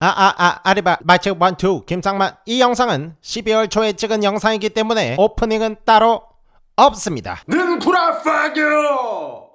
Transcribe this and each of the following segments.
아아 아 아, 아리바 마치 one two 김상만 이 영상은 12월 초에 찍은 영상이기 때문에 오프닝은 따로 없습니다. 는 구라 파교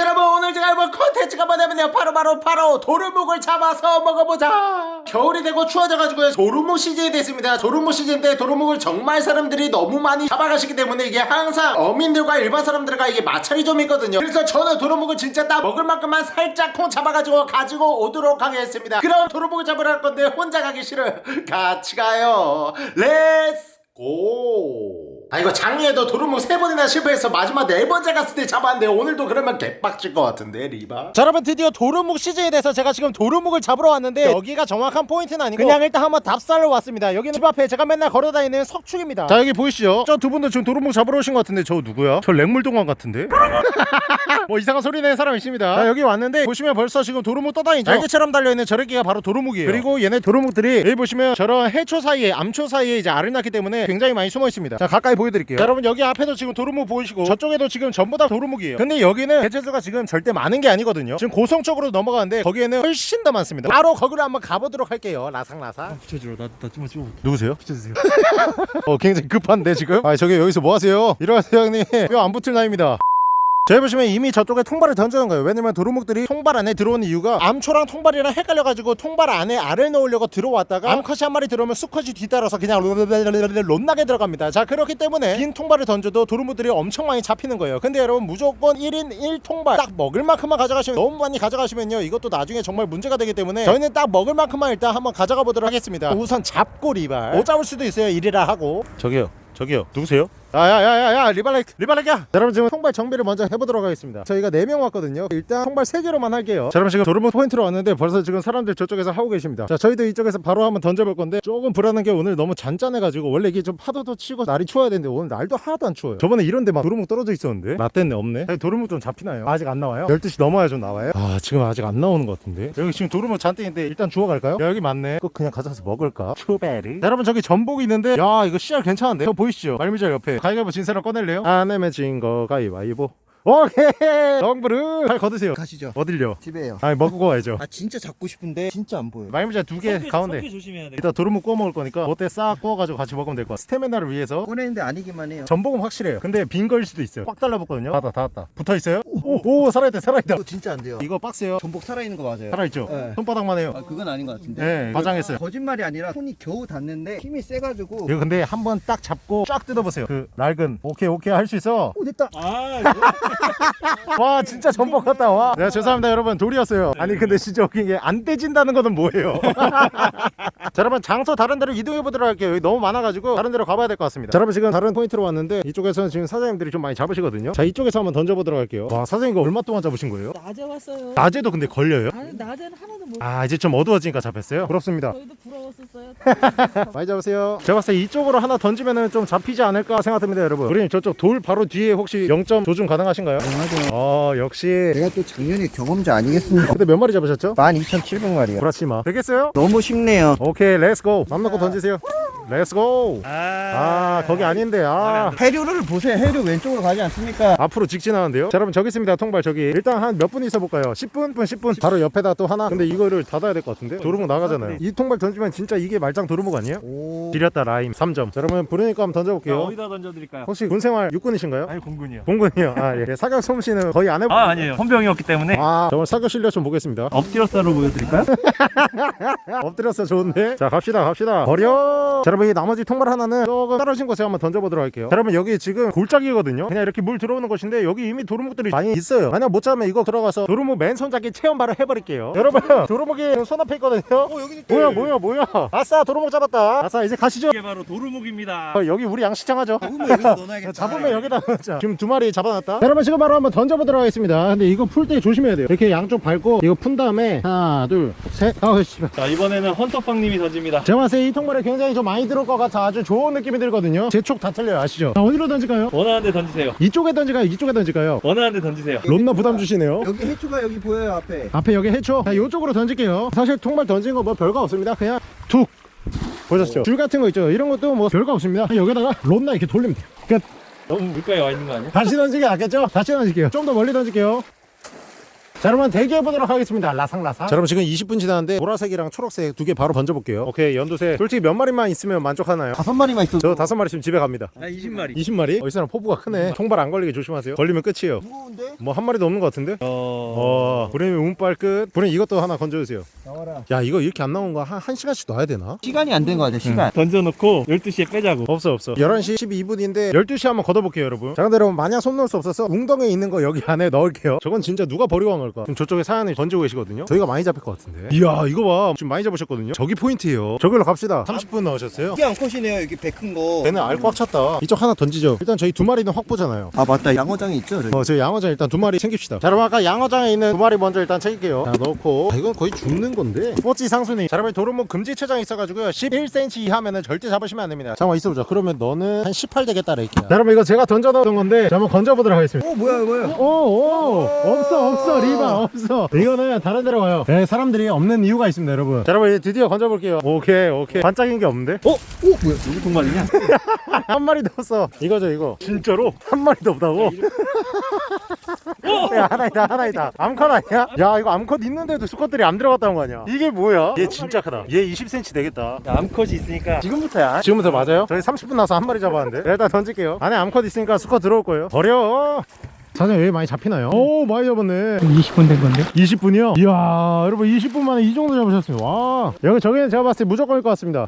여러분 오늘 제가 해볼 컨텐츠가 뭐냐면요. 바로바로 바로 도루묵을 잡아서 먹어보자. 겨울이 되고 추워져가지고 도루묵 시즌이 됐습니다. 도루묵 시즌 때 도루묵을 정말 사람들이 너무 많이 잡아가시기 때문에 이게 항상 어민들과 일반 사람들과 이게 마찰이 좀 있거든요. 그래서 저는 도루묵을 진짜 딱 먹을 만큼만 살짝 콩 잡아가지고 가지고 오도록 하겠습니다. 그럼 도루묵을 잡으러 갈 건데 혼자 가기 싫어요. 같이 가요. Let's go! 아 이거 작년에도 도루묵 세 번이나 실패해서 마지막 네 번째 갔을 때 잡았는데 오늘도 그러면 개빡칠 것 같은데 리바? 자 여러분 드디어 도루묵 시즌에 대해서 제가 지금 도루묵을 잡으러 왔는데 여기가 정확한 포인트는 아니고 그냥 일단 한번 답사를 왔습니다 여기는 집 앞에 제가 맨날 걸어다니는 석축입니다 자 여기 보이시죠? 저 두 분도 지금 도루묵 잡으러 오신 것 같은데 저 누구야? 저 랭물동안 같은데? 뭐 이상한 소리 내는 사람 있습니다 자 여기 왔는데 보시면 벌써 지금 도루묵 떠다니죠 날개처럼 달려있는 저래끼가 바로 도루묵이에요 그리고 얘네 도루묵들이 여기 보시면 저런 해초 사이에 암초 사이에 이제 알을 낳기 때문에 굉장히 많이 숨어 있습니다 자 가까이 보여드릴게요. 자, 여러분 여기 앞에도 지금 도루묵 보이시고 저쪽에도 지금 전부 다 도루묵이에요. 근데 여기는 개체수가 지금 절대 많은 게 아니거든요. 지금 고성 쪽으로 넘어가는데 거기에는 훨씬 더 많습니다. 바로 거기로 한번 가보도록 할게요. 라상라상 비춰주라 나나 좀만 찍어 누구세요? 비춰주세요. 어 굉장히 급한데 지금? 아 저기 여기서 뭐 하세요? 일어나세요 형님. 뼈 안 붙을 나이입니다 저희 보시면 이미 저쪽에 통발을 던져놓은 거예요. 왜냐면 도루묵들이 통발 안에 들어오는 이유가 암초랑 통발이랑 헷갈려가지고 통발 안에 알을 넣으려고 들어왔다가 암컷이 한 마리 들어오면 수컷이 뒤따라서 그냥 론나게 들어갑니다. 자 그렇기 때문에 긴 통발을 던져도 도루묵들이 엄청 많이 잡히는 거예요. 근데 여러분 무조건 1인 1통발 딱 먹을 만큼만 가져가시면 너무 많이 가져가시면요 이것도 나중에 정말 문제가 되기 때문에 저희는 딱 먹을 만큼만 일단 한번 가져가 보도록 하겠습니다. 우선 잡고 리발. 못 잡을 수도 있어요 이리라 하고. 저기요 저기요. 누구세요? 야야야야야 리발렉 리발렉이야 여러분 지금 통발 정비를 먼저 해보도록 하겠습니다 저희가 4명 왔거든요 일단 통발 3개로만 할게요 자 여러분 지금 도루묵 포인트로 왔는데 벌써 지금 사람들 저쪽에서 하고 계십니다 자 저희도 이쪽에서 바로 한번 던져볼 건데 조금 불안한 게 오늘 너무 잔잔해가지고 원래 이게 좀 파도도 치고 날이 추워야 되는데 오늘 날도 하나도 안 추워요 저번에 이런데 막 도루묵 떨어져 있었는데 라떼네 없네 도루묵 좀 잡히나요? 아직 안 나와요? 12시 넘어야 좀 나와요? 아 지금 아직 안 나오는 것 같은데 여기 지금 도루묵 잔뜩인데 일단 주워갈까요? 야 여기 맞네 꼭 그냥 가져가서 먹을까? 추베리 자, 여러분 저기 전복이 있는데 야 이거 씨알 괜찮은데? 저 보이시죠? 말미잘 옆에 가위가위보 진 사람 꺼낼래요? 안 내면 진거 가위바위보 오케이. 덩브르 잘 거드세요. 가시죠. 어딜요? 집에요. 아니 먹고 와야죠. 아 진짜 잡고 싶은데? 진짜 안 보여 말미잘 두 개 가운데. 조심해야 돼. 이따 도루묵 구워 먹을 거니까 그때 싹 구워가지고 같이 먹으면 될 것 같아. 스태미나를 위해서. 꺼내는데 아니기만 해요. 전복은 확실해요. 근데 빈 거일 수도 있어요. 꽉 달라붙거든요. 닫았다 닫았다. 붙어있어요? 오, 오 살아있다 살아있다. 이거 진짜 안 돼요. 이거 박스요. 전복 살아있는 거 맞아요? 살아있죠? 네. 손바닥만 해요. 아 그건 아닌 것 같은데? 네 과장했어요. 거짓말이 아니라 손이 겨우 닿는데 힘이 세가지고. 이거 근데 한번 딱 잡고 쫙 뜯어보세요. 그 낡은. 오케이 오케이 할 수 있어. 오 됐다. 아, 이거 와 진짜 전복 같다 와 네, 죄송합니다 여러분 돌이었어요 아니 근데 진짜 웃긴 게 안 떼진다는 거는 뭐예요 자 여러분 장소 다른 데로 이동해 보도록 할게요 여기 너무 많아가지고 다른 데로 가봐야 될 것 같습니다 자 여러분 지금 다른 포인트로 왔는데 이쪽에서는 지금 사장님들이 좀 많이 잡으시거든요 자 이쪽에서 한번 던져보도록 할게요 와 사장님 이거 얼마 동안 잡으신 거예요? 낮에 왔어요. 낮에도 근데 걸려요? 아니 낮에는 하나도 못. 아 이제 좀 어두워지니까 잡혔어요? 부럽습니다 저희도 부러웠었어요. 많이 잡으세요 제가 봤을 때 이쪽으로 하나 던지면 은 좀 잡히지 않을까 생각됩니다 여러분 우리님 저쪽 돌 바로 뒤에 혹시 0점 조준 가능하신 가요? 맞아요. 어 역시. 내가 또 작년에 경험자 아니겠습니까? 근데 몇 마리 잡으셨죠? 12,700마리요. 구라치마. 되겠어요? 너무 쉽네요. 오케이 let's go 맘 놓고 던지세요 let's go 아 거기 아닌데 아. 해류를 보세요. 해류 왼쪽으로 가지 않습니까? 앞으로 직진하는데요? 자 여러분 저기 있습니다. 통발 저기. 일단 한 몇 분 있어 볼까요? 10분? 분 10분. 바로 옆에다 또 하나. 근데 이거를 닫아야 될 것 같은데? 도루묵 나가잖아요. 이. 통발 던지면 진짜 이게 말짱 도루묵 아니에요? 오. 지렸다 라임. 3점. 자 여러분 부르니까 한번 던져볼게요. 어디다 던져드릴까요? 혹시 군생활 육군이신가요? 아니 공군이요. 공군이요. 아 예. 사격 솜씨는 거의 안 해보 아 아니에요. 헌병이었기 때문에. 아 정말 사격 실력 좀 보겠습니다. 엎드려쏴로 보여드릴까요? 엎드려쏴 좋은데? 자 갑시다 갑시다. 버려! 자 여러분 이 나머지 통발 하나는 조금 떨어진 곳에 한번 던져보도록 할게요. 자, 여러분 여기 지금 골짜기거든요. 그냥 이렇게 물 들어오는 곳인데 여기 이미 도루묵들이 많이 있어요. 만약 못 잡으면 이거 들어가서 도루묵 맨손 잡기 체험 바로 해버릴게요. 여러분 도루묵이 손 앞에 있거든요. 어, 여기 뭐야 뭐야 뭐야. 아싸 도루묵 잡았다. 아싸 이제 가시죠. 이게 바로 도루묵입니다. 어, 여기 우리 양식장 하죠. 잡으면 여기다 넣어놔야겠다. 잡으면 여기다 넣자. 지금 두 마리 잡아놨다. 여러분 지금 바로 한번 던져보도록 하겠습니다. 근데 이거 풀 때 조심해야 돼요. 이렇게 양쪽 밟고 이거 푼 다음에 하나 둘셋. 아우 씨발. 자 이번에는 헌터빵님이 던집니다. 제가 봤을 때 이 통발에 굉장히 좀 많이 들어올 것 같아 아주 좋은 느낌이 들거든요 제 촉 다 틀려요 아시죠? 자 어디로 던질까요? 원하는 데 던지세요. 이쪽에 던질까요? 이쪽에 던질까요? 원하는 데 던지세요. 론나 부담 주시네요 여기 해초가 여기 보여요 앞에 앞에 여기 해초 자 이쪽으로 던질게요 사실 통발 던진 거 뭐 별거 없습니다 그냥 툭 보셨죠? 줄 같은 거 있죠? 이런 것도 뭐 별거 없습니다 여기다가 론나 이렇게 돌리면 돼요 끝 너무 물가에 와 있는 거 아니야? 다시 던지기 낫겠죠? 다시 던질게요 좀 더 멀리 던질게요 자 여러분 대기해 보도록 하겠습니다 라상라상 자 여러분 지금 20분 지났는데 보라색이랑 초록색 두 개 바로 던져볼게요 오케이 연두색 솔직히 몇 마리만 있으면 만족하나요? 다섯 마리만 있어. 저 다섯 마리 있으면 집에 갑니다 나 20마리. 20마리? 어, 이 사람 포부가 크네 총발 안 걸리게 조심하세요 걸리면 끝이에요 무거운데? 뭐 한 마리도 없는 것 같은데? 어... 브레미 운빨 끝 브레미 이것도 하나 건져주세요 나와라. 야 이거 이렇게 안 나온 거 한 한 시간씩 놔야 되나? 시간이 안 된 거 같아, 시간. 던져놓고 12시에 빼자고. 없어 없어 11시 12분인데 12시 한번 걷어볼게요 여러분 자 근데 여러분 마냥 손 놓을 수 없어서 웅덩이에 있는 거 여기 안에 넣을게요 저건 진짜 누가 버리고 간 걸까 지금 저쪽에 사연을 던지고 계시거든요 저희가 많이 잡힐 것 같은데 이야 이거 봐 지금 많이 잡으셨거든요 저기 포인트예요 저기로 갑시다 30분 넣으셨어요 이게 암컷이네요, 여기 배 큰 거. 얘는 알 꽉 찼다 이쪽 하나 던지죠 일단 저희 두 마리는 확 보잖아요 아, 맞다. 양어장에 있죠, 저기. 어, 저 양어장 일단 두 마리 챙깁시다. 자, 그럼 아까 양어장에 있는 두 마리 먼저 일단 챙길게요. 자, 넣고. 아, 이건 거의 죽는 건데. 스포츠 상순이. 자, 여러분 도루묵 금지 체장 있어가지고요. 11cm 이하면은 절대 잡으시면 안 됩니다. 잠깐만 있어보자. 그러면 너는 한 18 되겠다, 레이키야. 자, 여러분 이거 제가 던져놓은 건데, 자, 한번 건져보도록 하겠습니다. 오, 뭐야, 뭐야. 오, 오, 없어, 없어, 리바, 없어. 이거는 다른 데로 가요. 네, 사람들이 없는 이유가 있습니다, 여러분. 자, 여러분 이제 드디어 건져볼게요. 오케이, 오케이. 반짝인 게 없는데? 어? 오, 뭐야, 여기 동반이냐? 한 마리도 없어. 이거죠, 이거. 진짜로? 한 마리도 없다고? 야, 하나 있다, 하나 있다. 암컷 아니야? 야, 이거 암컷 있는데도 수컷들이 안 들어갔다는 거 아니야? 이게 뭐야? 얘 진짜 크다. 얘 20cm 되겠다. 야, 암컷이 있으니까 지금부터야. 지금부터 맞아요? 저희 30분 나서 한 마리 잡았는데. 일단 던질게요. 안에 암컷 있으니까 수컷 들어올 거예요. 버려. 사장님 여기 많이 잡히나요? 오 많이 잡았네 20분 된 건데. 20분이요? 이야 여러분 20분 만에 이 정도 잡으셨어요 와 여기 저기는 제가 봤을 때 무조건일 것 같습니다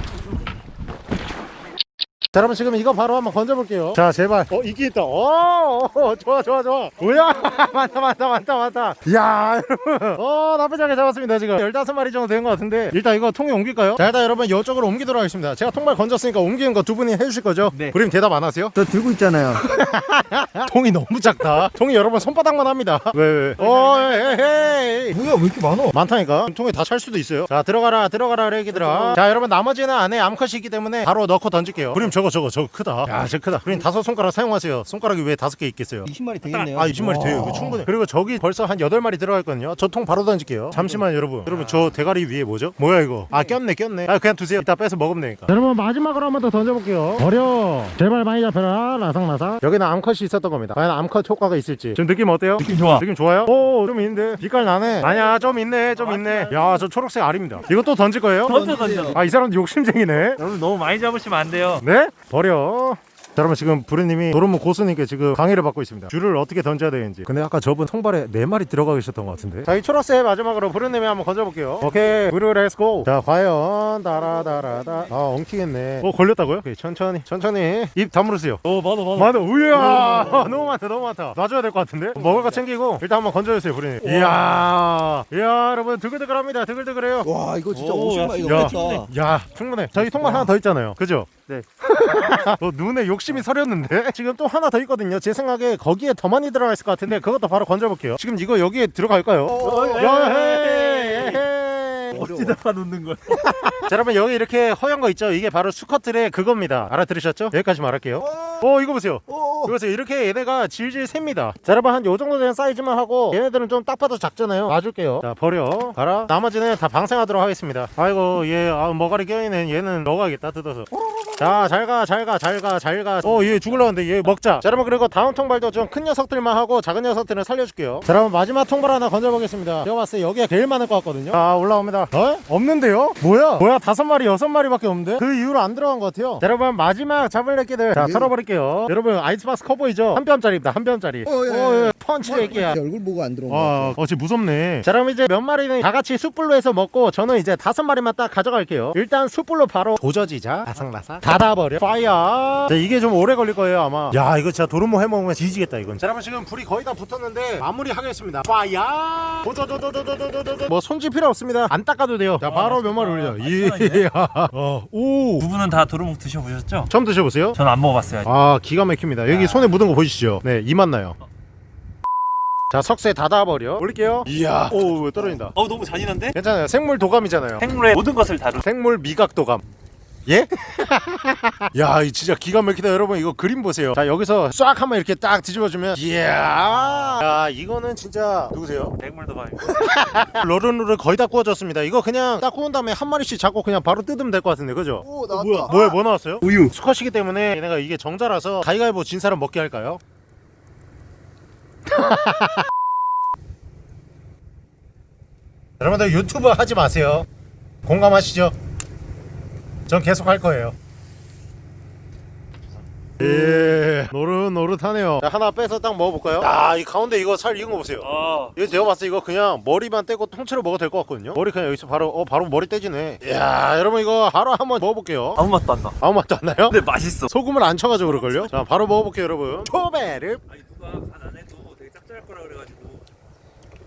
자 여러분 지금 이거 바로 한번 건져볼게요. 자 제발. 어 이게 있다. 어, 어 좋아 좋아 좋아. 뭐야? 많다 많다 많다 많다. 이야 여러분. 어 나쁘지 않게 잡았습니다 지금. 15마리 정도 된 것 같은데. 일단 이거 통에 옮길까요? 자 일단 여러분 이쪽으로 옮기도록 하겠습니다. 제가 통발 건졌으니까 옮기는 거 두 분이 해주실 거죠? 네. 그림 대답 안 하세요? 저 들고 있잖아요. 통이 너무 작다. 통이 여러분 손바닥만 합니다. 왜왜 어 에헤이 뭐야, 왜 이렇게 많어? 많다니까. 통에 다 찰 수도 있어요. 자 들어가라 들어가라 레기들아. 자 여러분 나머지는 안에 암컷이 있기 때문에 바로 넣고 던질게요. 그림 저거 저거 저거 크다 야저 크다 그림 다섯 손가락 사용하세요 손가락이 왜 다섯 개 있겠어요 20마리 되겠네요. 아 20마리 돼요 이거 충분해 그리고 저기 벌써 한 8마리 들어가 있거든요 저 통 바로 던질게요 잠시만 여러분 여러분 저 대가리 위에 뭐죠? 뭐야 이거 아 꼈네 꼈네 아 그냥 두세요 이따 빼서 먹으면 되니까 여러분 마지막으로 한 번 더 던져볼게요 어려 제발 많이 잡혀라 라상라상 여기는 암컷이 있었던 겁니다 과연 암컷 효과가 있을지 지금 느낌 어때요? 느낌 좋아. 느낌 좋아요? 오, 좀 있는데. 빛깔 나네. 아니야, 좀 있네, 좀 있네. 야, 저 초록색 알입니다. 이거 또 던질 거예요? 던져 던져. 아, 이 사람도 욕심쟁이네. 여러분 너무 많이 잡으시면 안 돼요. 네? 버려. 자, 여러분 지금 부르님이 도루묵 고수님께 지금 강의를 받고 있습니다. 줄을 어떻게 던져야 되는지. 근데 아까 저분 통발에 네 마리 들어가 계셨던 것 같은데. 자, 이 초록색 마지막으로 부르님이 한번 건져볼게요. 오케이, 부르 let's go. 자, 과연 따라따라다. 아, 엉키겠네. 어, 걸렸다고요? 오케이, 천천히, 천천히. 입 다물으세요. 오 많아 많아. 많아 우야 너무 많다 너무 많다 놔줘야 될 것 같은데 먹을 거 챙기고 일단 한번 건져주세요 부리님 이야 이야 여러분 드글드글합니다 드글드글해요 와, 이거 진짜 오, 50마리 야, 야 충분해 저희 통발 하나 더 있잖아요 그죠? 네. 너 눈에 욕심 이 서렸는데? 지금 또 하나 더 있거든요. 제 생각에 거기에 더 많이 들어가 있을 것 같은데 그것도 바로 건져볼게요. 지금 이거 여기에 들어갈까요? 야, 헤이, 헤이. 어디다가 놓는 거야? 자 여러분 여기 이렇게 허연 거 있죠? 이게 바로 수컷들의 그겁니다. 알아들으셨죠? 여기까지 말할게요 어 이거 보세요. 오, 이거 보세요. 이렇게 얘네가 질질 셉니다. 자 여러분 한 요 정도 되는 사이즈만 하고 얘네들은 좀 딱 봐도 작잖아요. 놔줄게요. 자 버려. 가라. 나머지는 다 방생하도록 하겠습니다. 아이고 얘 아, 머가리 껴있는 얘는 먹어야겠다 뜯어서. 자 잘가 잘가 잘가 잘가. 어 얘 죽을라 는데 얘 먹자. 자 여러분 그리고 다음 통발도 좀 큰 녀석들만 하고 작은 녀석들은 살려줄게요. 자 여러분 마지막 통발 하나 건져보겠습니다. 제가 봤을 때 여기가 제일 많을 것 같거든요. 자 올라옵니다. 어? 없는데요? 뭐야? 뭐야 다섯 마리 여섯 마리밖에 없는데? 그 이후로 안 들어간 것 같아요. 자, 여러분 마지막 잡을 애기들. 자 털어버릴게요 여러분 아이스박스 커보이죠? 한 뼘짜리입니다 한 뼘짜리 어, 예, 예. 펀치 애기야 제 얼굴 보고 안 들어온 거 와, 같아. 어, 진짜 무섭네. 자, 그럼 이제 몇 마리는 다 같이 숯불로 해서 먹고 저는 이제 다섯 마리만 딱 가져갈게요. 일단 숯불로 바로 도저지자, 아삭라삭, 닫아버려. Fire. 자, 이게 좀 오래 걸릴 거예요, 아마. 야, 이거 진짜 도루묵 해먹으면 지지겠다, 이건. 자, 여러분 지금 불이 거의 다 붙었는데 마무리 하겠습니다. Fire. 도저도도도도도도도. 뭐 손질 필요 없습니다. 안 닦아도 돼요. 자, 바로 몇 마리 올려. 이야. 어, 오. 두 분은 다 도루묵 드셔보셨죠? 처음 드셔보세요. 저는 안 먹어봤어요. 아직. 아, 기가 막힙니다. 여기 손에 묻은 거 보이시죠? 네, 이맛 나요. 자, 석쇠 닫아버려. 올릴게요. 이야. 오, 왜 떨어진다. 어 너무 잔인한데? 괜찮아요. 생물 도감이잖아요. 생물의 모든 것을 다루. 생물 미각 도감. 예? 야, 이 진짜 기가 막히다 여러분. 이거 그림 보세요. 자, 여기서 싹 한번 이렇게 딱 뒤집어주면 이야. 야, 이거는 진짜 누구세요? 생물도 봐. 러른루를 거의 다 구워졌습니다. 이거 그냥 딱 구운 다음에 한 마리씩 잡고 그냥 바로 뜯으면 될 것 같은데, 그죠? 오, 나왔다. 뭐야? 뭐야, 뭐 나왔어요? 우유. 수컷이기 때문에 얘네가 이게 정자라서 가위가위보 진 사람 먹게 할까요? 여러분들 유튜브 하지 마세요 공감하시죠? 전 계속 할 거예요 예 노릇노릇하네요 자 하나 빼서 딱 먹어볼까요? 야이 가운데 이거 살 익은 거 보세요 아, 이거 제가 봤을 때 이거 그냥 머리만 떼고 통째로 먹어도 될 것 같거든요 머리 그냥 여기서 바로 어 바로 머리 떼지네 이야 여러분 이거 바로 한번 먹어볼게요 아무 맛도 안 나. 아무 맛도 안 나요? 근데 맛있어. 소금을 안 쳐가지고 그럴걸요? 자 바로 먹어볼게요 여러분 초베르 아니 누가 간안 해도 되게 짭짤할 거라 그래가지고.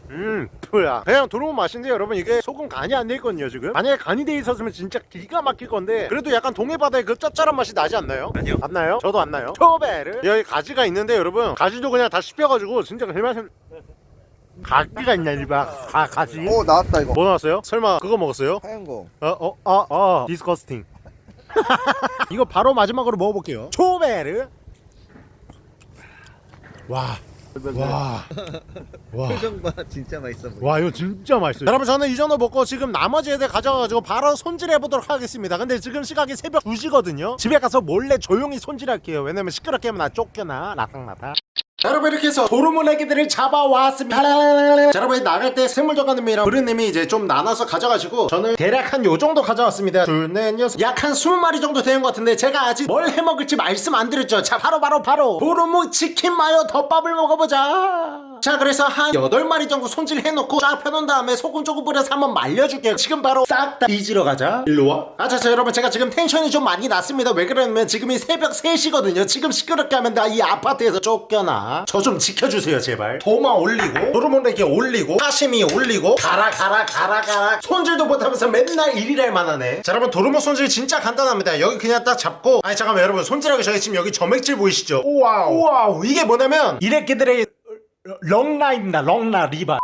음 뭐야 그냥 들어온 맛인데 여러분 이게 소금 간이 안 돼 있거든요 지금 만약에 간이 돼 있었으면 진짜 기가 막힐 건데 그래도 약간 동해바다의 그 짭짤한 맛이 나지 않나요? 아니요. 안 나요? 저도 안 나요 초베르 여기 가지가 있는데 여러분 가지도 그냥 다 씹혀가지고 진짜 그 맛은 가지가 있냐 이봐 가, 가지 오 나왔다 이거 뭐 나왔어요? 설마 그거 먹었어요? 하얀 거 어, 어, 아, 아, 디스커스팅. 이거 바로 마지막으로 먹어볼게요. 초베르. 와, 와, 와. 표정 봐 진짜 맛있어 보여 와 이거 진짜 맛있어요. 여러분 저는 이 정도 먹고 지금 나머지 애들 가져가가지고 바로 손질해 보도록 하겠습니다. 근데 지금 시각이 새벽 2시거든요. 집에 가서 몰래 조용히 손질할게요. 왜냐면 시끄럽게 하면 나 쫓겨나 라탕라탕 자, 여러분 이렇게 해서 도루묵내기들을 잡아왔습니다. 자, 여러분 나갈 때 생물정가님이랑 브르님이 이제 좀 나눠서 가져가지고 저는 대략 한 요 정도 가져왔습니다. 둘넷 여섯. 약한 20마리 정도 되는 것 같은데 제가 아직 뭘 해먹을지 말씀 안 드렸죠. 자 바로 바로 바로 도루묵 치킨 마요 덮밥을 먹어보자. 자 그래서 한 8마리 정도 손질해놓고 쫙 펴놓은 다음에 소금 조금 뿌려서 한번 말려줄게요. 지금 바로 싹다 뒤지러 가자. 일로와. 아자자 여러분 제가 지금 텐션이 좀 많이 났습니다. 왜 그러냐면 지금이 새벽 3시거든요. 지금 시끄럽게 하면 나 이 아파트에서 쫓겨나 저 좀 지켜주세요 제발. 도마 올리고 도루묵내기 올리고 사시미 올리고 가라 가라 가라 가라. 손질도 못하면서 맨날 일이랄 만하네. 자 여러분 도루묵 손질 진짜 간단합니다. 여기 그냥 딱 잡고 아니 잠깐만 여러분 손질하기 전에 지금 여기 점액질 보이시죠? 우와우. 우와우. 이게 뭐냐면 이래끼들의 렁라입니다. 렁라 리바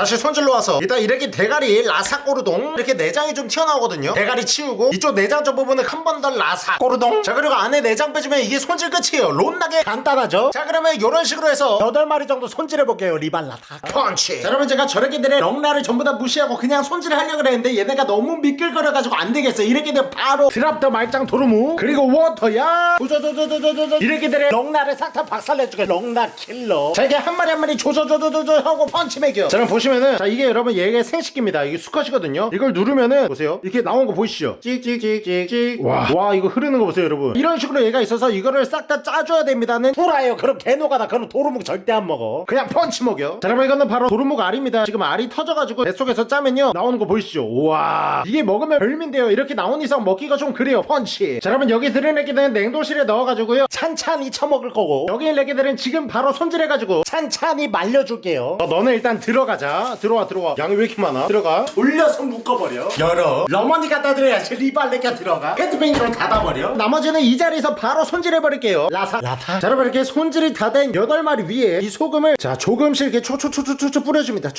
다시 손질로 와서 일단 이렇게 대가리 라사 꼬르동 이렇게 내장이 좀 튀어나오거든요. 대가리 치우고 이쪽 내장 쪽 부분은 한 번 더 라사 꼬르동. 자 그리고 안에 내장 빼주면 이게 손질 끝이에요. 론나게 간단하죠? 자 그러면 이런 식으로 해서 8마리 정도 손질해볼게요 리발라타 펀치. 자 여러분 제가 저렇게들의 렁라를 전부 다 무시하고 그냥 손질하려고 그랬는데 얘네가 너무 미끌거려가지고 안 되겠어. 이렇게들 바로 drop the 말짱 도루묵 그리고 워터야. 조조조조조조조. 이렇게들의 렁라를 싹 다 박살내주게. 렁라 킬러. 자 이게 한 마리 한 마리 조조조조조조 하고 펀치 매겨. 자 그럼 보시면 은 자 이게 여러분 얘가 생식기입니다. 이게 수컷이거든요. 이걸 누르면은 보세요. 이렇게 나온 거 보이시죠? 찍찍찍찍찍. 와, 와 이거 흐르는 거 보세요 여러분. 이런 식으로 얘가 있어서 이거를 싹 다 짜줘야 됩니다는 후라예요. 그럼 개노가 다 그럼 도루묵 절대 안 먹어. 그냥 펀치 먹여. 자 여러분 이거는 바로 도루묵 알입니다. 지금 알이 터져가지고 뱃속에서 짜면요. 나오는 거 보이시죠? 우와. 이게 먹으면 별미인데요. 이렇게 나온 이상 먹기가 좀 그래요 펀치. 자 여러분 여기 들은 애기들은 냉동실에 넣어가지고요. 찬찬히 처먹을 거고. 여기 있는 애기들은 지금 바로 손질해가지고 찬찬히 말려줄게요. 어, 너는 일단 들어가자 들어와 들어와 양이 왜 이렇게 많아 들어가 올려서 묶어버려 열어 러머니 갖다 드려야지 리발레가 들어가 페트병기로 닫아버려 나머지는 이 자리에서 바로 손질해버릴게요 라사 라타 자 여러분 이렇게 손질이 다 된 8마리 위에 이 소금을 자 조금씩 이렇게 초초초초초 뿌려줍니다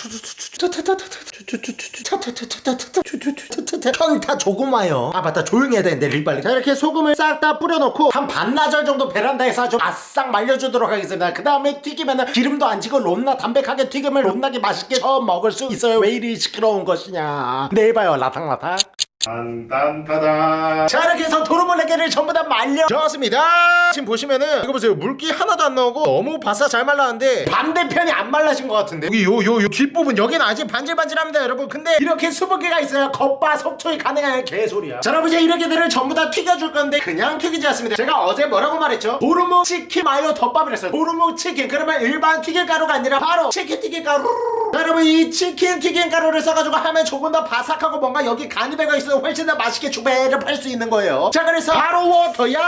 조금 와요 아 맞다 조용히 해야 되는데 리발레 자 이렇게 소금을 싹 다 뿌려놓고 한 반나절 정도 베란다에서 좀 아싹 말려주도록 하겠습니다 그 다음에 튀기면은 기름도 안 지고 롬나 담백하게 튀김을 롬나게 맛있게 처음 먹을 수 있어요 왜 이리 시끄러운 것이냐 내일 봐요 라탕라탕 딴딴따단 자 이렇게 해서 도루묵네개를 전부 다 말려줬습니다. 지금 보시면은 이거 보세요. 물기 하나도 안 나오고 너무 바싹 잘 말랐는데 반대편이 안 말라진 것 같은데. 여기 요 요 요 뒷부분 여기는 아직 반질반질합니다 여러분. 근데 이렇게 수분기가 있어야 겉바 속초이 가능한 개소리야. 자 여러분 이제 이렇게들을 전부 다 튀겨줄 건데 그냥 튀기지 않습니다. 제가 어제 뭐라고 말했죠? 도루묵 치킨 마요 덮밥을 했어요. 도루묵 치킨. 그러면 일반 튀김가루가 아니라 바로 치킨 튀김가루. 자, 여러분 이 치킨 튀김 가루를 써가지고 하면 조금 더 바삭하고 뭔가 여기 간이 배가 있어서 훨씬 더 맛있게 주배를 수 있는 거예요. 자 그래서 바로 워터야!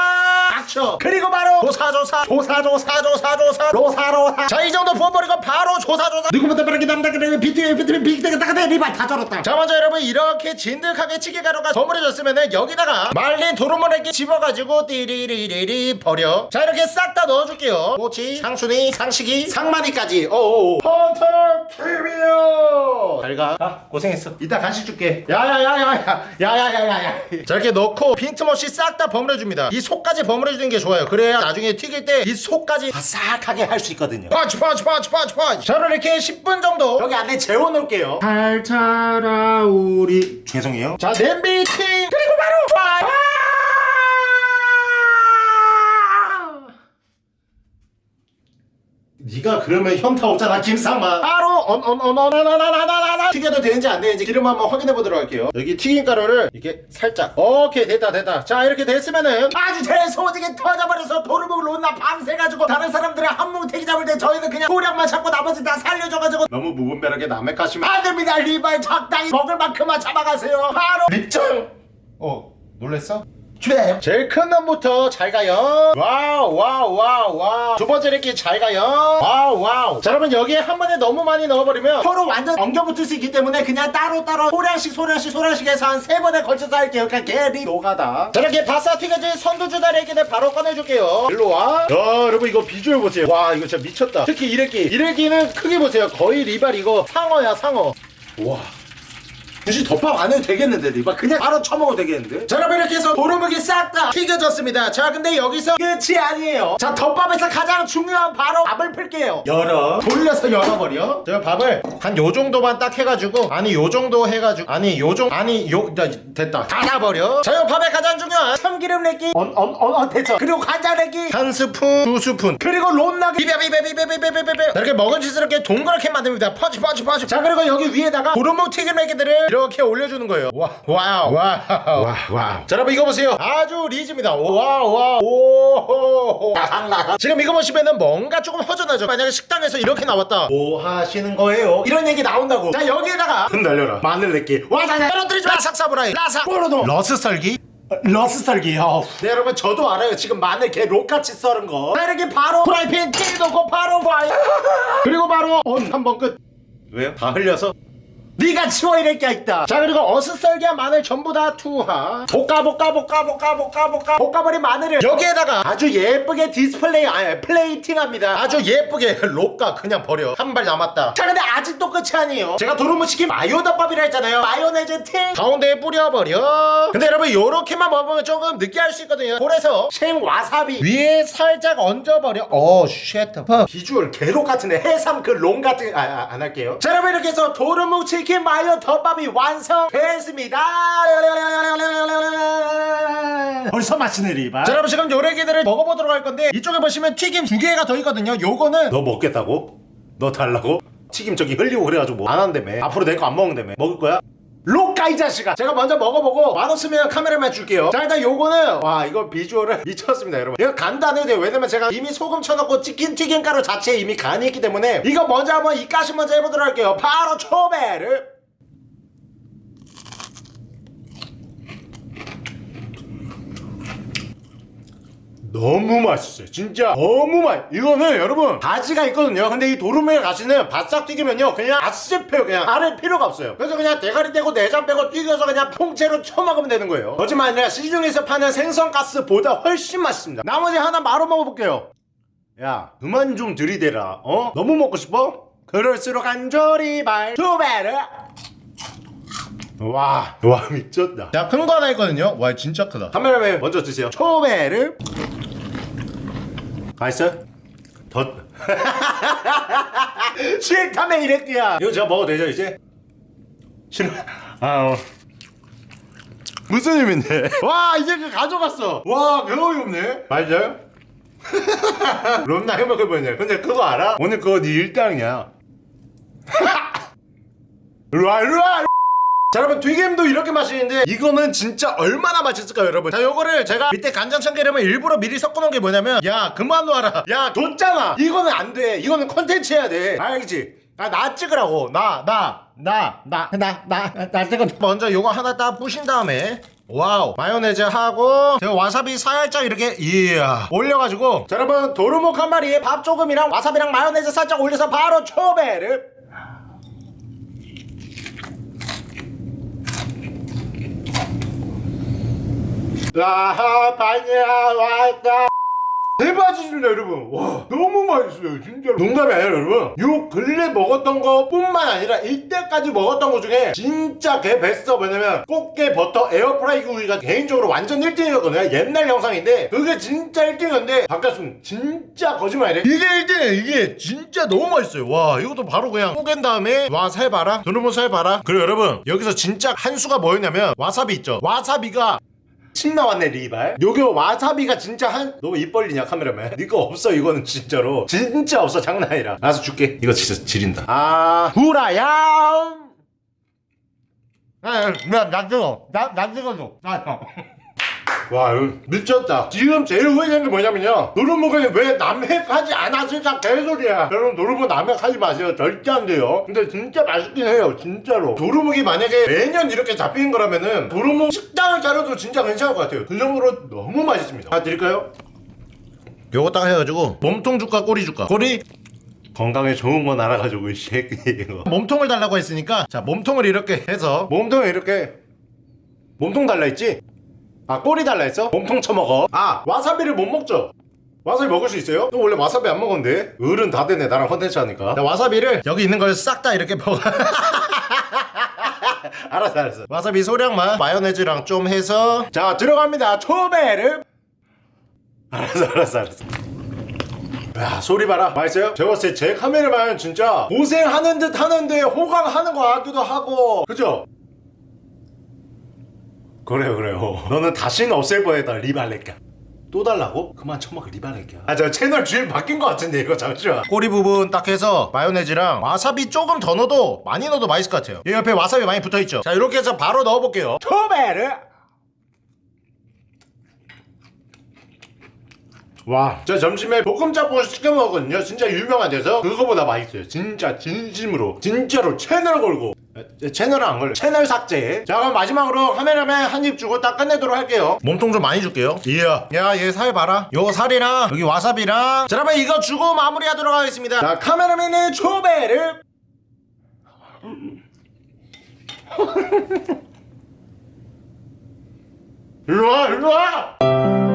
닥쳐 그리고 바로 조사조사 조사조사조사조사 로사로사. 자이 정도 부어버리고 바로 조사조사. 누구부터 빠르게 남다그래 비트에 비트에 비트에 따그래 리발 다 절었다 자 먼저 여러분 이렇게 진득하게 치기가루가 버무려졌으면은 여기다가 말린 도루묵에게 집어가지고 띠리리리리 버려. 자 이렇게 싹 다 넣어줄게요. 모치 상순이 상식이 상마니까지. 오오오. 헌터 캐비어 잘가. 아, 고생했어. 이따 간식 줄게. 야야야야야. 야야야야야. 자 이렇게 넣고 빈틈없이 싹 다 버무려줍니다. 이 속까지 버무려주는 게 좋아요. 그래야 나중에 튀길 때 이 속까지 바삭하게 할 수 있거든요. 펀치 펀치 펀치 펀치 펀치. 저는 이렇게 10분 정도 여기 안에 재워놓을게요. 잘 자라 우리. 죄송해요. 자 냄비 팅. 그리고 바로 파 네가 그러면 현타 오잖아 김상만 바로 언언언언언언언언 튀겨도 되는지 안 되는지 기름 한번 확인해 보도록 할게요 여기 튀김 가루를 이렇게 살짝 오케이 됐다 됐다 자 이렇게 됐으면은 아주 대소지게 터져버려서 도루묵을 온나 밤새가지고 다른 사람들의 한뭉태기 잡을 때 저희는 그냥 도량만 잡고 나머지 다 살려줘가지고 너무 무분별하게 남의 가시면 안됩니다 리발 적당히 먹을 만큼만 잡아가세요 바로 립정 어 놀랬어? 쥐 제일 큰 놈부터 잘 가요. 와우 와우 와우 와우. 두 번째 이렇게 잘 가요. 와우 와우. 자 여러분 여기에 한 번에 너무 많이 넣어버리면 서로 완전 엉겨붙을 수 있기 때문에 그냥 따로따로 소량씩 소량씩 소량씩 해서 한 세 번에 걸쳐서 할게요. 그러니까 개리 노가다. 자 이렇게 바싹 튀겨진 선두주다리기를 바로 꺼내줄게요. 일로와. 야 여러분 이거 비주얼 보세요. 와 이거 진짜 미쳤다. 특히 이래끼. 이래끼는 크기 보세요. 거의 리발 이거 상어야 상어. 와 굳이 덮밥 안 해도 되겠는데 리발 그냥 바로 쳐먹어도 되겠는데? 자 여러분 이렇게 해서 도루묵이 싹 다 튀겨졌습니다. 자 근데 여기서 끝이 아니에요. 자 덮밥에서 가장 중요한 바로 밥을 풀게요. 열어. 돌려서 열어버려. 제가 밥을 한 요 정도만 딱 해가지고 아니 요 정도 해가지고 아니 요정 아니 요 자, 됐다. 닫아버려. 자요 밥에 가장 중요한 참기름 내기. 언언언 됐죠 그리고 간장 내기. 한 스푼 두 스푼. 그리고 론나기 비벼 비벼 비벼 비벼 비벼 비벼 이렇게 먹음직스럽게 동그랗게 만듭니다. 퍼지 퍼지 퍼지. 자 그리고 여기 위에다가 도루묵 튀김 애기들을 이렇게 올려주는 거예요. 와 와우 와우 와 와우. 자 여러분 이거 보세요. 아주 리즈입니다. 와우 와우 오호호 지금 이거 보시면은 뭔가 조금 허전하죠? 만약에 식당에서 이렇게 나왔다. 뭐 하시는 거예요? 이런 얘기 나온다고. 자 여기에다가 흔들려라. 마늘 내기. 와자자 떨어뜨리지 마 라삭 사브라이. 라삭 뽀로도 러스 썰기? 어슷썰기. 어. 네 여러분 저도 알아요. 지금 마늘 개 록같이 썰은 거. 자 이렇게 바로 프라이팬 찌 넣고 바로 파이 그리고 바로 언. 한번 끝. 왜요? 다 흘려서 네가 치워 이럴 게 있다. 자 그리고 어슷썰기한 마늘 전부 다 투하. 볶아 볶아 볶아 볶아 볶아 볶아. 볶아버린 마늘을 여기에다가 아주 예쁘게 디스플레이 아 plating합니다. 아주 예쁘게 록가 그냥 버려. 한 발 남았다. 자 근데 아직도 끝이 아니에요. 제가 도루묵 치킨 마요덮밥이라 했잖아요. 마요네즈 팅! 가운데에 뿌려버려. 근데 여러분 요렇게만 먹으면 조금 느끼할 수 있거든요. 그래서 생 와사비 위에 살짝 얹어버려. 어 shit. 비주얼 개록 같은데 해삼 그 롱 같은 아, 아, 안 할게요. 자 여러분 이렇게 해서 도루묵 치킨 마요 덮밥이 완성됐습니다 벌써 마치네 리바 자 여러분 지금 요래기들을 먹어보도록 할 건데 이쪽에 보시면 튀김 두 개가 더 있거든요 요거는 너 먹겠다고? 너 달라고? 튀김 저기 흘리고 그래가지고 뭐 안 한다며 앞으로 내 거 안 먹는다며 먹을 거야? 로까 이 자식아. 제가 먼저 먹어보고 맛없으면 카메라만 줄게요. 자 일단 요거는 와 이거 비주얼을 미쳤습니다 여러분. 이거 돼요. 왜냐면 제가 이미 소금 쳐놓고 치킨 튀김가루 자체에 이미 간이 있기 때문에 이거 먼저 한번 이 가시 먼저 해보도록 할게요. 바로 초배를 너무 맛있어요 진짜 너무 맛 이거는 여러분 가지가 있거든요 근데 이 도루묵에 가시는 바싹 튀기면요 그냥 아씹혀요 그냥 알을 필요가 없어요 그래서 그냥 대가리 떼고 내장 빼고 튀겨서 그냥 통째로 쳐먹으면 되는 거예요 거짓말 아니라 시중에서 파는 생선가스보다 훨씬 맛있습니다 나머지 하나 바로 먹어볼게요 야 그만 좀 들이대라 어? 너무 먹고 싶어? 그럴수록 한조리발 두 배를 와, 와 미쳤다. 자, 큰거 하나 있거든요. 와, 진짜 크다. 카메라맨 먼저 드세요. 초배를. 맛있어요? 더. 싫다며 이랬기야 이거 제가 먹어도 되죠, 이제? 싫어. 아, 어. 무슨 의미인데? 와, 이제 그 가져갔어. 와, 배우이 없네. 맞아요? 롬나 해먹을 뻔했네. 근데 그거 알아? 오늘 그거 네 일당이야. 일로와, 일로와! 자 여러분 튀김도 이렇게 맛있는데 이거는 진짜 얼마나 맛있을까요 여러분? 자 요거를 제가 밑에 간장 참기름을 일부러 미리 섞어놓은 게 뭐냐면 야 그만 놔라. 야 뒀잖아. 이거는 안 돼. 이거는 컨텐츠 해야 돼. 알겠지? 아, 나 찍으라고. 나 나 나 나 나 나나 찍어. 먼저 요거 하나 딱 부신 다음에 wow. 마요네즈 하고 제가 와사비 살짝 이렇게 이야 올려가지고. 자 여러분 도루묵 한 마리에 밥 조금이랑 와사비랑 마요네즈 살짝 올려서 바로 초배를 아, 반야 왔다. 대박이십니다 여러분. 와 너무 맛있어요 진짜로. 농담이 아니라 여러분. 요 근래 먹었던 거 뿐만 아니라 이때까지 먹었던 거 중에 진짜 개 베스트 뭐냐면 꽃게 버터 에어프라이 구이가 개인적으로 완전 1등이었거든요. 옛날 영상인데 그게 진짜 1등이었는데 바뀌었음 진짜 거짓말이래. 이게 1등이에요 이게. 진짜 너무 맛있어요. 와 이것도 바로 그냥 뽀갠 다음에 와 살 봐라. 두루묵 살 봐라. 그리고 여러분 여기서 진짜 한 수가 뭐였냐면 와사비 있죠. 와사비가 침 나왔네 리발. 요거 와사비가 진짜 한 너무 입 벌리냐 카메라맨. 니거 없어 이거는 진짜로. 진짜 없어 장난 아니라 나서 줄게. 이거 진짜 지린다. 아. 후라야! 나나 찍어. 나 나 찍어줘. 나 와, 미쳤다. 지금 제일 후회되는 게 뭐냐면요. 노르목을 왜 남획하지 않았을까 개소리야. 여러분, 노르목 남획하지 마세요. 절대 안 돼요. 근데 진짜 맛있긴 해요. 진짜로. 도루묵이 만약에 매년 이렇게 잡히는 거라면은 도루묵 식당을 차려도 진짜 괜찮을 것 같아요. 그 정도로 너무 맛있습니다. 다 드릴까요? 요거 딱 해가지고 몸통 줄까 꼬리 줄까? 꼬리? 건강에 좋은 건 알아가지고 이 새끼 이거 몸통을 달라고 했으니까 자 몸통을 이렇게 해서 몸통을 이렇게 몸통 달라 했지? 아 꼬리 달라 했어? 몸통 쳐먹어? 아 와사비를 못 먹죠? 와사비 먹을 수 있어요? 너 원래 와사비 안 먹었는데? 어른 다 되네 나랑 컨텐츠 하니까. 자, 와사비를 여기 있는 걸 싹 다 이렇게 먹어. 알았어 알았어. 와사비 소량만 마요네즈랑 좀 해서. 자 들어갑니다. 초베르 알았어 알았어 알았어. 야 소리 봐라. 맛있어요? 제가 봤을 때 제 카메라만 진짜 고생하는 듯 하는데 호강하는 거 같기도 하고. 그죠? 그래요 그래요. 너는 다시는 없앨 뻔했다 리발레까 또 달라고? 그만 처먹어 리발레까 아저 채널 주인 바뀐 것 같은데 이거 잠시만. 꼬리 부분 딱 해서 마요네즈랑 와사비 조금 더 넣어도 많이 넣어도 맛있을 것 같아요. 이 옆에 와사비 많이 붙어있죠? 자 이렇게 해서 바로 넣어볼게요. 토베르! 와, 저 점심에 볶음짬뽕 시켜 먹었거든요. 진짜 유명한 데서. 그거보다 맛있어요. 진짜 진심으로, 진짜로 채널 걸고. 에, 채널은 안 걸려. 채널 삭제. 자, 그럼 마지막으로 카메라맨 한 입 주고 딱 끝내도록 할게요. 몸통 좀 많이 줄게요. 이야, 야, 얘 살 봐라. 요거 살이랑 여기 와사비랑. 자, 그러면 이거 주고 마무리하도록 하겠습니다. 자, 카메라맨의 초배를. 일로와, 일로와.